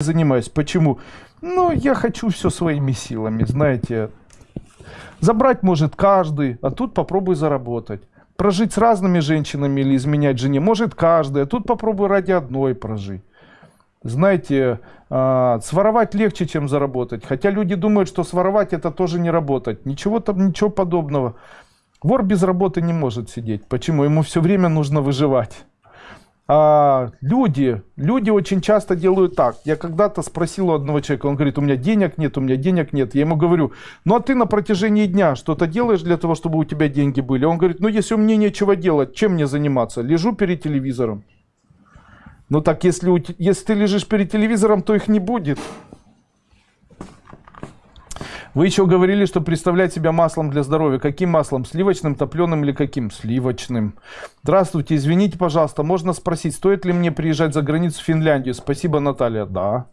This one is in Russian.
занимаюсь. Почему? Ну, я хочу все своими силами, знаете. Забрать может каждый, а тут попробуй заработать. Прожить с разными женщинами или изменять жене может каждый, а тут попробуй ради одной прожить. Знаете, а, своровать легче, чем заработать. Хотя люди думают, что своровать это тоже не работать. Ничего там, ничего подобного. Вор без работы не может сидеть. Почему? Ему все время нужно выживать. А, люди, люди очень часто делают так. Я когда-то спросил у одного человека, он говорит, у меня денег нет, у меня денег нет. Я ему говорю, ну а ты на протяжении дня что-то делаешь для того, чтобы у тебя деньги были? Он говорит, ну если меня нечего делать, чем мне заниматься? Лежу перед телевизором. Ну так если, если ты лежишь перед телевизором, то их не будет. Вы еще говорили, что представлять себя маслом для здоровья. Каким маслом? Сливочным, топленым или каким? Сливочным. Здравствуйте, извините, пожалуйста, можно спросить, стоит ли мне приезжать за границу в Финляндию? Спасибо, Наталья. Да.